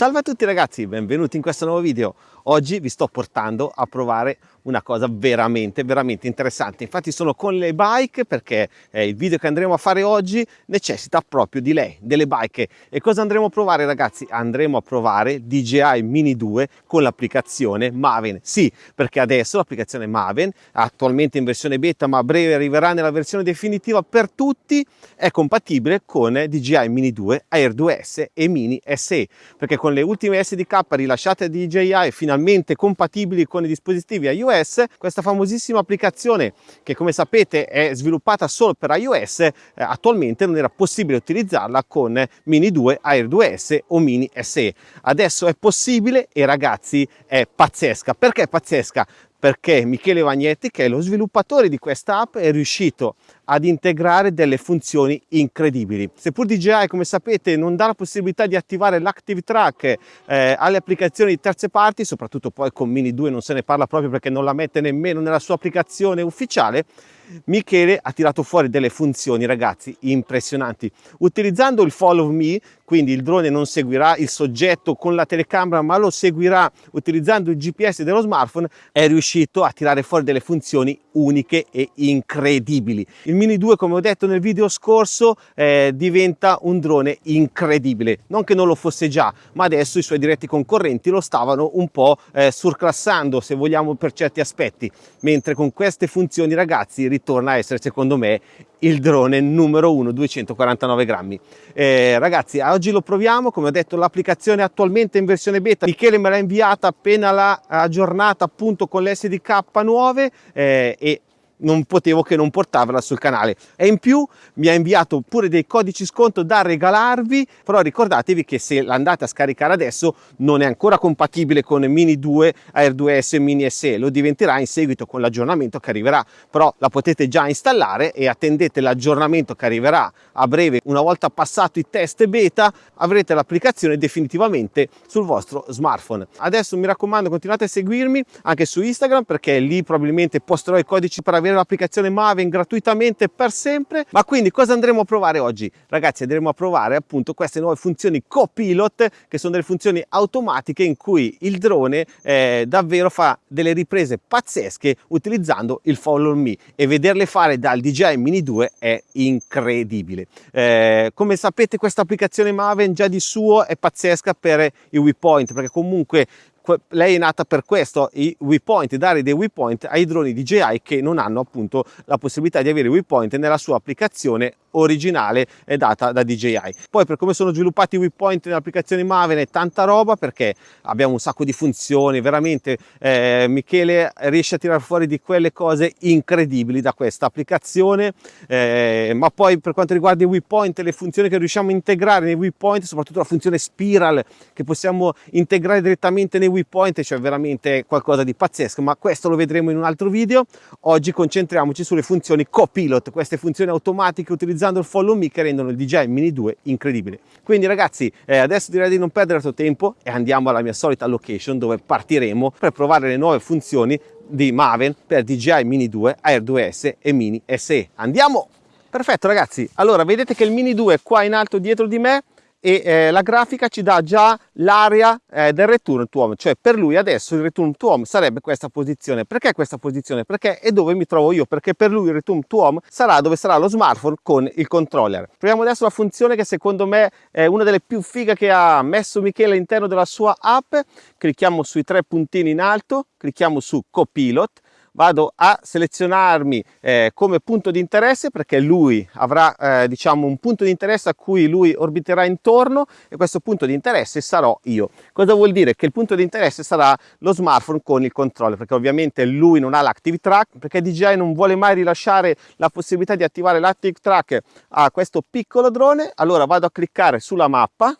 Salve a tutti ragazzi, benvenuti in questo nuovo video. Oggi vi sto portando a provare una cosa veramente veramente interessante. Infatti sono con le bike perché eh, il video che andremo a fare oggi necessita proprio di lei delle bike. E cosa andremo a provare ragazzi? Andremo a provare DJI Mini 2 con l'applicazione Maven. Sì perché adesso l'applicazione Maven attualmente in versione beta ma a breve arriverà nella versione definitiva per tutti è compatibile con DJI Mini 2 Air 2S e Mini SE perché con le ultime SDK rilasciate da DJI finalmente compatibili con i dispositivi iOS, questa famosissima applicazione che come sapete è sviluppata solo per iOS, eh, attualmente non era possibile utilizzarla con Mini 2, Air 2S o Mini SE. Adesso è possibile e ragazzi è pazzesca. Perché è pazzesca? perché Michele Vagnetti, che è lo sviluppatore di questa app, è riuscito ad integrare delle funzioni incredibili. Seppur DJI, come sapete, non dà la possibilità di attivare l'Active Track eh, alle applicazioni di terze parti, soprattutto poi con Mini 2 non se ne parla proprio perché non la mette nemmeno nella sua applicazione ufficiale, Michele ha tirato fuori delle funzioni ragazzi impressionanti utilizzando il follow me quindi il drone non seguirà il soggetto con la telecamera ma lo seguirà utilizzando il GPS dello smartphone è riuscito a tirare fuori delle funzioni uniche e incredibili il Mini 2 come ho detto nel video scorso eh, diventa un drone incredibile. Non che non lo fosse già ma adesso i suoi diretti concorrenti lo stavano un po' eh, surclassando se vogliamo per certi aspetti. Mentre con queste funzioni ragazzi ritorna a essere secondo me il drone numero uno 249 grammi. Eh, ragazzi oggi lo proviamo. Come ho detto l'applicazione attualmente in versione beta. Michele me l'ha inviata appena l'ha aggiornata appunto con le SDK nuove eh, e non potevo che non portarvela sul canale. E in più mi ha inviato pure dei codici sconto da regalarvi però ricordatevi che se l'andate a scaricare adesso non è ancora compatibile con Mini 2 Air 2S e Mini SE lo diventerà in seguito con l'aggiornamento che arriverà. Però la potete già installare e attendete l'aggiornamento che arriverà a breve. Una volta passato i test beta avrete l'applicazione definitivamente sul vostro smartphone. Adesso mi raccomando continuate a seguirmi anche su Instagram perché lì probabilmente posterò i codici per avere avere l'applicazione Maven gratuitamente per sempre. Ma quindi cosa andremo a provare oggi? Ragazzi andremo a provare appunto queste nuove funzioni copilot che sono delle funzioni automatiche in cui il drone eh, davvero fa delle riprese pazzesche utilizzando il follow me. E vederle fare dal DJI Mini 2 è incredibile. Eh, come sapete questa applicazione Maven già di suo è pazzesca per i waypoint perché comunque lei è nata per questo, i waypoint, dare dei waypoint ai droni DJI che non hanno appunto la possibilità di avere waypoint nella sua applicazione originale è data da DJI. Poi per come sono sviluppati i waypoint nell'applicazione Maven è tanta roba perché abbiamo un sacco di funzioni, veramente eh, Michele riesce a tirare fuori di quelle cose incredibili da questa applicazione, eh, ma poi per quanto riguarda i waypoint, le funzioni che riusciamo a integrare nei waypoint, soprattutto la funzione spiral che possiamo integrare direttamente nei waypoint, cioè veramente qualcosa di pazzesco, ma questo lo vedremo in un altro video. Oggi concentriamoci sulle funzioni copilot, queste funzioni automatiche utilizzando il follow me che rendono il DJI Mini 2 incredibile. Quindi ragazzi eh, adesso direi di non perdere altro tempo e andiamo alla mia solita location dove partiremo per provare le nuove funzioni di Maven per DJI Mini 2, Air 2S e Mini SE. Andiamo! Perfetto ragazzi, allora vedete che il Mini 2 è qua in alto dietro di me e eh, la grafica ci dà già l'area eh, del return to home. Cioè per lui adesso il return to home sarebbe questa posizione. Perché questa posizione? Perché è dove mi trovo io. Perché per lui il return to home sarà dove sarà lo smartphone con il controller. Proviamo adesso la funzione che secondo me è una delle più fighe che ha messo Michele all'interno della sua app. Clicchiamo sui tre puntini in alto clicchiamo su copilot vado a selezionarmi eh, come punto di interesse perché lui avrà eh, diciamo un punto di interesse a cui lui orbiterà intorno e questo punto di interesse sarò io. Cosa vuol dire? Che il punto di interesse sarà lo smartphone con il controller perché ovviamente lui non ha l'active track perché DJI non vuole mai rilasciare la possibilità di attivare l'active track a questo piccolo drone. Allora vado a cliccare sulla mappa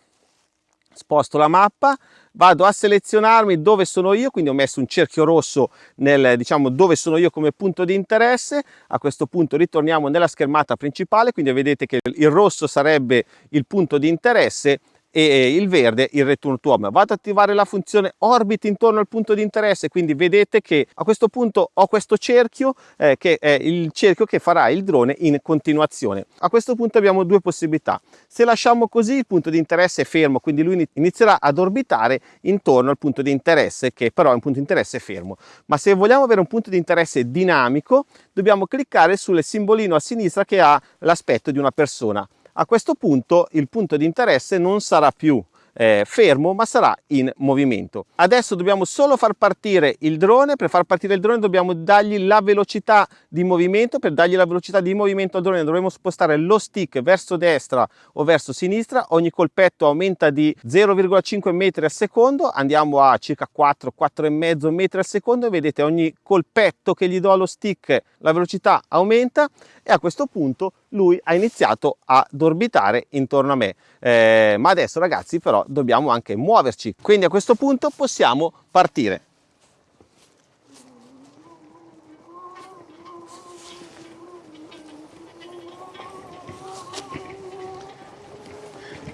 sposto la mappa vado a selezionarmi dove sono io quindi ho messo un cerchio rosso nel diciamo dove sono io come punto di interesse. A questo punto ritorniamo nella schermata principale quindi vedete che il rosso sarebbe il punto di interesse e il verde il return to home. Vado ad attivare la funzione orbit intorno al punto di interesse, quindi vedete che a questo punto ho questo cerchio eh, che è il cerchio che farà il drone in continuazione. A questo punto abbiamo due possibilità. Se lasciamo così il punto di interesse è fermo, quindi lui inizierà ad orbitare intorno al punto di interesse che però è un punto di interesse fermo. Ma se vogliamo avere un punto di interesse dinamico, dobbiamo cliccare sul simbolino a sinistra che ha l'aspetto di una persona a questo punto il punto di interesse non sarà più eh, fermo ma sarà in movimento. Adesso dobbiamo solo far partire il drone, per far partire il drone dobbiamo dargli la velocità di movimento, per dargli la velocità di movimento al drone dovremo spostare lo stick verso destra o verso sinistra, ogni colpetto aumenta di 0,5 metri al secondo, andiamo a circa 4, 4,5 metri al secondo. Vedete ogni colpetto che gli do allo stick la velocità aumenta. E a questo punto lui ha iniziato ad orbitare intorno a me. Eh, ma adesso ragazzi però dobbiamo anche muoverci, quindi a questo punto possiamo partire.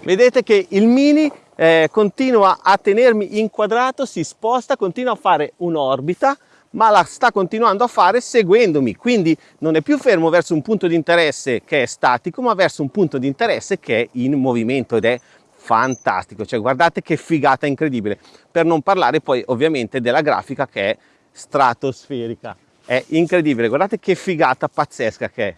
Vedete che il Mini eh, continua a tenermi inquadrato, si sposta, continua a fare un'orbita ma la sta continuando a fare seguendomi, quindi non è più fermo verso un punto di interesse che è statico, ma verso un punto di interesse che è in movimento ed è fantastico, cioè guardate che figata incredibile, per non parlare poi ovviamente della grafica che è stratosferica, è incredibile, guardate che figata pazzesca che è.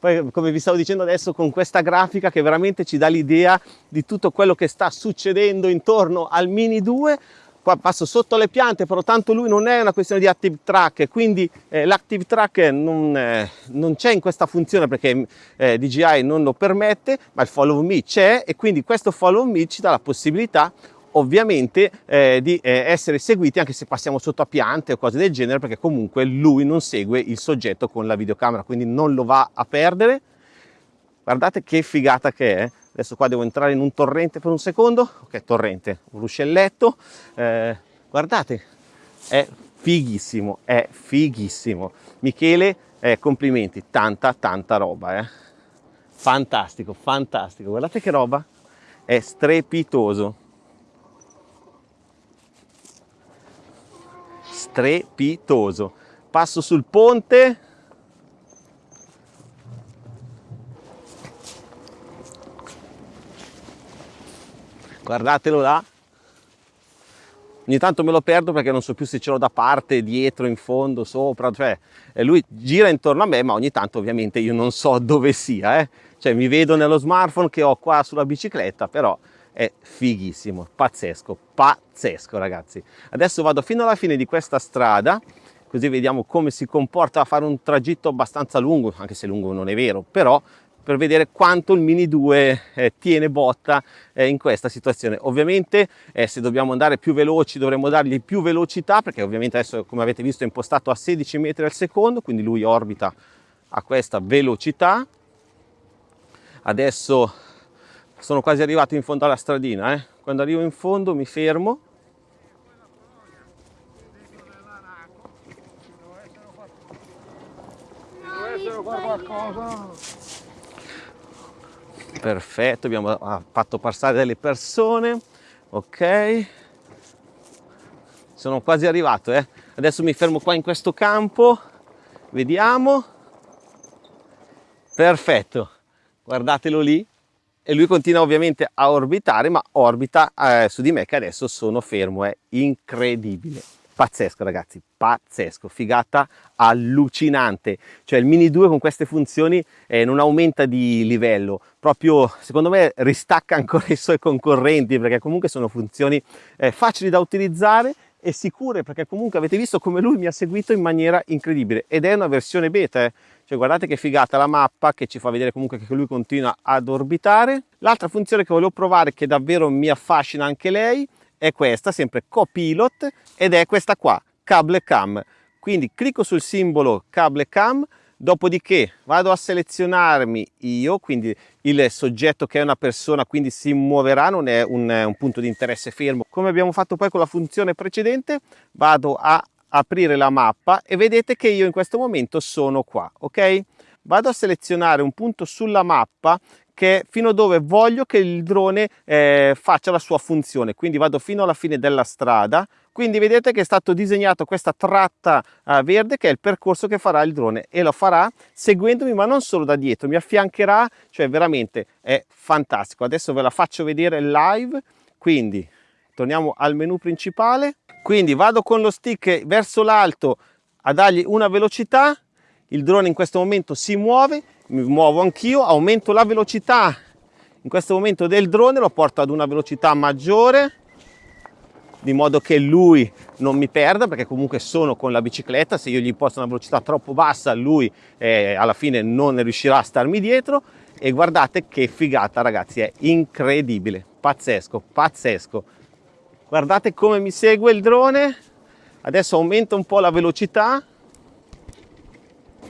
Poi come vi stavo dicendo adesso con questa grafica che veramente ci dà l'idea di tutto quello che sta succedendo intorno al Mini 2 qua passo sotto le piante, però tanto lui non è una questione di active track, quindi eh, l'active track non, eh, non c'è in questa funzione perché eh, DJI non lo permette, ma il follow me c'è e quindi questo follow me ci dà la possibilità ovviamente eh, di eh, essere seguiti anche se passiamo sotto a piante o cose del genere perché comunque lui non segue il soggetto con la videocamera quindi non lo va a perdere. Guardate che figata che è adesso qua devo entrare in un torrente per un secondo. Ok torrente un ruscelletto. Eh, guardate è fighissimo è fighissimo. Michele eh, complimenti tanta tanta roba eh. fantastico fantastico. Guardate che roba è strepitoso. Strepitoso. Passo sul ponte guardatelo là ogni tanto me lo perdo perché non so più se ce l'ho da parte, dietro, in fondo, sopra, cioè lui gira intorno a me ma ogni tanto ovviamente io non so dove sia, eh? cioè mi vedo nello smartphone che ho qua sulla bicicletta, però è fighissimo, pazzesco, pazzesco ragazzi. Adesso vado fino alla fine di questa strada, così vediamo come si comporta a fare un tragitto abbastanza lungo, anche se lungo non è vero, però per vedere quanto il Mini 2 eh, tiene botta eh, in questa situazione. Ovviamente eh, se dobbiamo andare più veloci dovremmo dargli più velocità perché ovviamente adesso come avete visto è impostato a 16 metri al secondo, quindi lui orbita a questa velocità. Adesso sono quasi arrivato in fondo alla stradina, eh. quando arrivo in fondo mi fermo qualcosa perfetto abbiamo fatto passare delle persone. Ok. Sono quasi arrivato eh. adesso mi fermo qua in questo campo. Vediamo. Perfetto. Guardatelo lì. E lui continua ovviamente a orbitare ma orbita eh, su di me che adesso sono fermo è incredibile pazzesco ragazzi pazzesco figata allucinante. Cioè il mini 2 con queste funzioni eh, non aumenta di livello. Proprio secondo me ristacca ancora i suoi concorrenti perché comunque sono funzioni eh, facili da utilizzare e sicure perché comunque avete visto come lui mi ha seguito in maniera incredibile. Ed è una versione beta eh. cioè guardate che figata la mappa che ci fa vedere comunque che lui continua ad orbitare. L'altra funzione che volevo provare che davvero mi affascina anche lei è questa, sempre Copilot, ed è questa qua, Cable Cam. Quindi clicco sul simbolo Cable Cam, dopodiché vado a selezionarmi io, quindi il soggetto che è una persona, quindi si muoverà, non è un, un punto di interesse fermo. Come abbiamo fatto poi con la funzione precedente, vado a aprire la mappa e vedete che io in questo momento sono qua, ok? Vado a selezionare un punto sulla mappa che fino dove voglio che il drone eh, faccia la sua funzione. Quindi vado fino alla fine della strada. Quindi vedete che è stato disegnato questa tratta uh, verde che è il percorso che farà il drone. E lo farà seguendomi ma non solo da dietro mi affiancherà cioè veramente è fantastico. Adesso ve la faccio vedere live. Quindi torniamo al menu principale. Quindi vado con lo stick verso l'alto a dargli una velocità. Il drone in questo momento si muove mi muovo anch'io aumento la velocità. In questo momento del drone lo porto ad una velocità maggiore di modo che lui non mi perda perché comunque sono con la bicicletta. Se io gli imposto una velocità troppo bassa lui eh, alla fine non riuscirà a starmi dietro. E guardate che figata ragazzi è incredibile. Pazzesco pazzesco. Guardate come mi segue il drone. Adesso aumento un po la velocità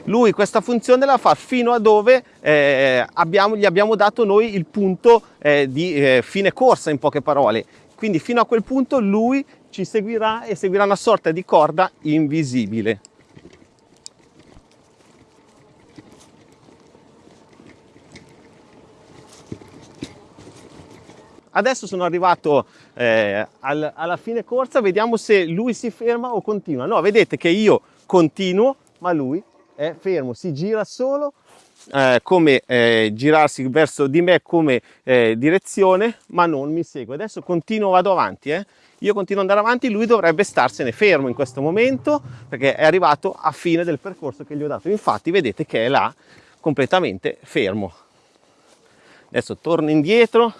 lui questa funzione la fa fino a dove eh, abbiamo, gli abbiamo dato noi il punto eh, di eh, fine corsa in poche parole. Quindi fino a quel punto lui ci seguirà e seguirà una sorta di corda invisibile. Adesso sono arrivato eh, al, alla fine corsa vediamo se lui si ferma o continua. No vedete che io continuo ma lui è fermo si gira solo eh, come eh, girarsi verso di me come eh, direzione ma non mi segue. Adesso continuo vado avanti eh. io continuo ad andare avanti lui dovrebbe starsene fermo in questo momento perché è arrivato a fine del percorso che gli ho dato. Infatti vedete che è là completamente fermo. Adesso torno indietro.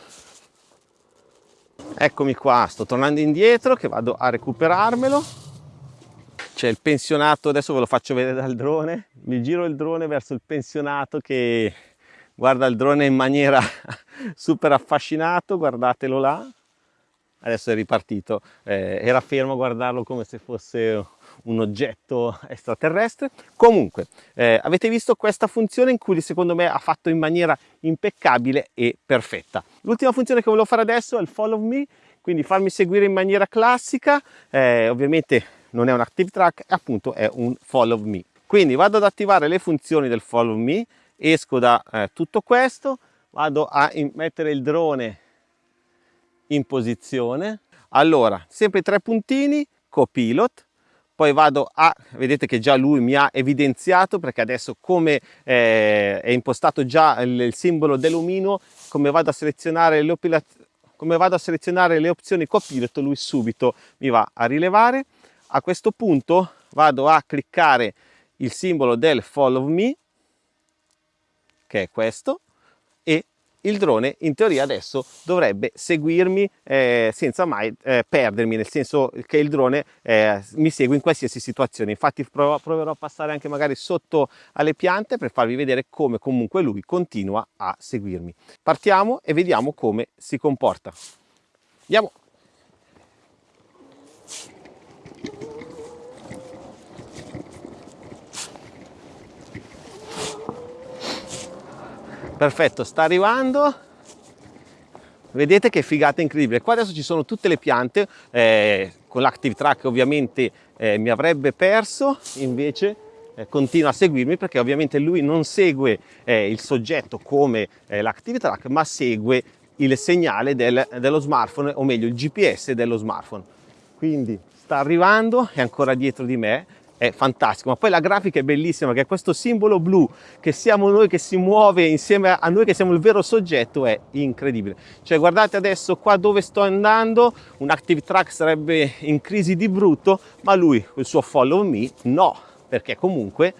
Eccomi qua sto tornando indietro che vado a recuperarmelo c'è il pensionato adesso ve lo faccio vedere dal drone. Mi giro il drone verso il pensionato che guarda il drone in maniera super affascinato guardatelo là. Adesso è ripartito. Eh, era fermo a guardarlo come se fosse un oggetto extraterrestre. Comunque eh, avete visto questa funzione in cui secondo me ha fatto in maniera impeccabile e perfetta. L'ultima funzione che volevo fare adesso è il follow me quindi farmi seguire in maniera classica. Eh, ovviamente non è un active track, appunto è un follow me. Quindi vado ad attivare le funzioni del follow me, esco da eh, tutto questo, vado a mettere il drone in posizione. Allora, sempre tre puntini, copilot, poi vado a, vedete che già lui mi ha evidenziato perché adesso come eh, è impostato già il, il simbolo dell'omino, come vado a selezionare le come vado a selezionare le opzioni copilot, lui subito mi va a rilevare a questo punto vado a cliccare il simbolo del follow me che è questo e il drone in teoria adesso dovrebbe seguirmi eh, senza mai eh, perdermi nel senso che il drone eh, mi segue in qualsiasi situazione. Infatti provo, proverò a passare anche magari sotto alle piante per farvi vedere come comunque lui continua a seguirmi. Partiamo e vediamo come si comporta. Andiamo perfetto sta arrivando. Vedete che figata incredibile. Qua adesso ci sono tutte le piante eh, con l'active track ovviamente eh, mi avrebbe perso invece eh, continua a seguirmi perché ovviamente lui non segue eh, il soggetto come eh, l'active track ma segue il segnale del, dello smartphone o meglio il gps dello smartphone. Quindi sta arrivando è ancora dietro di me è fantastico, ma poi la grafica è bellissima perché questo simbolo blu che siamo noi che si muove insieme a noi che siamo il vero soggetto è incredibile. Cioè guardate adesso qua dove sto andando, un active track sarebbe in crisi di brutto, ma lui, il suo follow me, no, perché comunque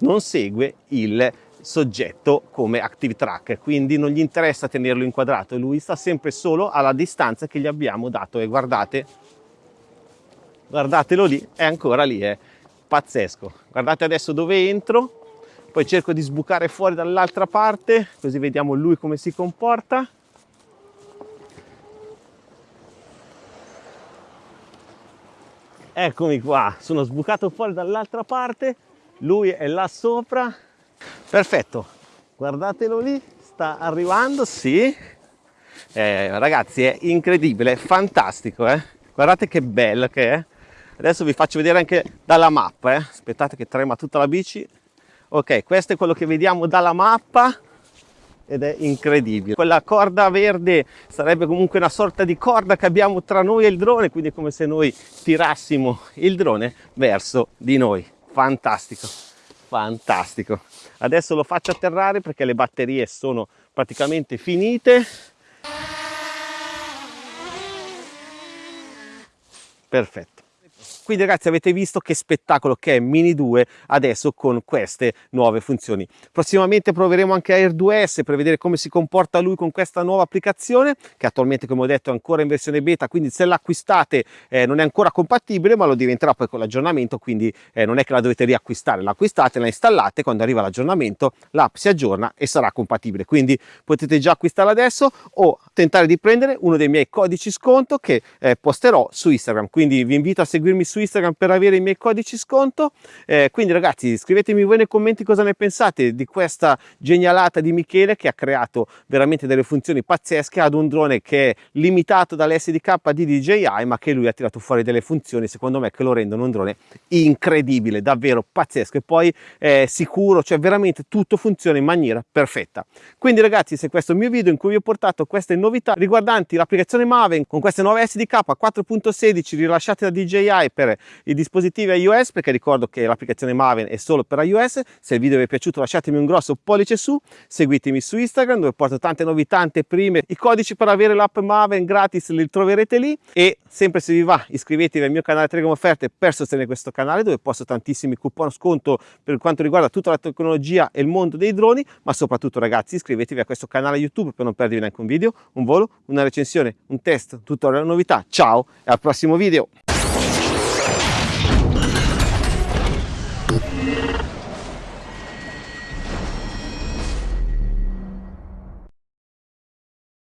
non segue il soggetto come active track. Quindi non gli interessa tenerlo inquadrato. Lui sta sempre solo alla distanza che gli abbiamo dato. E guardate guardatelo lì è ancora lì eh pazzesco. Guardate adesso dove entro. Poi cerco di sbucare fuori dall'altra parte così vediamo lui come si comporta. Eccomi qua sono sbucato fuori dall'altra parte lui è là sopra. Perfetto guardatelo lì sta arrivando sì. Eh, ragazzi è incredibile è fantastico eh? guardate che bello che è adesso vi faccio vedere anche dalla mappa eh. aspettate che trema tutta la bici ok questo è quello che vediamo dalla mappa ed è incredibile. Quella corda verde sarebbe comunque una sorta di corda che abbiamo tra noi e il drone, quindi è come se noi tirassimo il drone verso di noi. Fantastico, fantastico. Adesso lo faccio atterrare perché le batterie sono praticamente finite. Perfetto. Quindi ragazzi avete visto che spettacolo che è Mini 2 adesso con queste nuove funzioni. Prossimamente proveremo anche Air 2S per vedere come si comporta lui con questa nuova applicazione che attualmente come ho detto è ancora in versione beta quindi se l'acquistate eh, non è ancora compatibile ma lo diventerà poi con l'aggiornamento quindi eh, non è che la dovete riacquistare, l'acquistate, la installate, quando arriva l'aggiornamento l'app si aggiorna e sarà compatibile quindi potete già acquistarla adesso o tentare di prendere uno dei miei codici sconto che eh, posterò su Instagram quindi vi invito a seguirmi su Instagram per avere i miei codici sconto. Eh, quindi ragazzi scrivetemi voi nei commenti cosa ne pensate di questa genialata di Michele che ha creato veramente delle funzioni pazzesche ad un drone che è limitato dall'SDK di DJI ma che lui ha tirato fuori delle funzioni secondo me che lo rendono un drone incredibile, davvero pazzesco e poi è sicuro, cioè veramente tutto funziona in maniera perfetta. Quindi ragazzi se questo è il mio video in cui vi ho portato queste novità riguardanti l'applicazione Maven con queste nuove SDK 4.16 rilasciate da DJI per per i dispositivi iOS perché ricordo che l'applicazione Maven è solo per iOS. Se il video vi è piaciuto lasciatemi un grosso pollice su seguitemi su Instagram dove porto tante novità tante prime i codici per avere l'app Maven gratis li troverete lì. E sempre se vi va iscrivetevi al mio canale Telegram Offerte per sostenere questo canale dove posto tantissimi coupon sconto per quanto riguarda tutta la tecnologia e il mondo dei droni. Ma soprattutto ragazzi iscrivetevi a questo canale YouTube per non perdervi neanche un video un volo una recensione un test tutorial novità. Ciao e al prossimo video